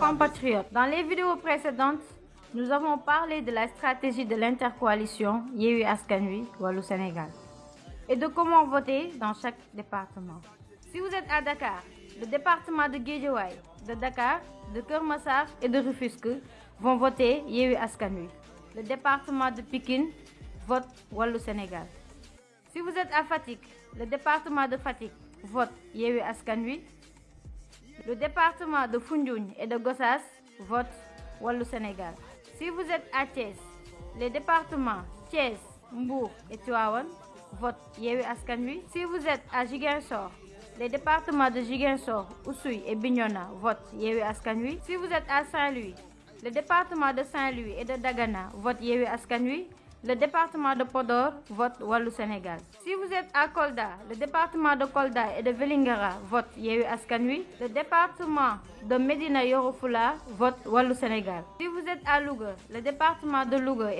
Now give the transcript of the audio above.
Compatriotes, dans les vidéos précédentes, nous avons parlé de la stratégie de l'intercoalition Yewi Askanui Wallou Sénégal et de comment voter dans chaque département. Si vous êtes à Dakar, le département de Guédiawaye, de Dakar, de Kermassar et de Rufusque vont voter Yewi Askanui. Le département de Pékin vote Wallou Sénégal. Si vous êtes à Fatik, le département de Fatik vote Yewi Askanui. Le département de Fundjoun et de Gossas vote Wallou Sénégal. Si vous êtes à Thiès, les départements Thiès, Mbour et Tuawan votent Yewi Askanui. Si vous êtes à Jiguensor, les départements de Jiguensor, Oussouy et Bignona votent Yewi Askanui. Si vous êtes à Saint-Louis, le département de Saint-Louis et de Dagana votent Yewi Askanui. Le département de Podor vote Wallou Sénégal. Si vous êtes à Kolda, le département de Kolda et de Velingara vote Yehu Askanui. Le département de Medina Yorofula vote Wallou Sénégal. Si vous êtes à Louga, le département de Louga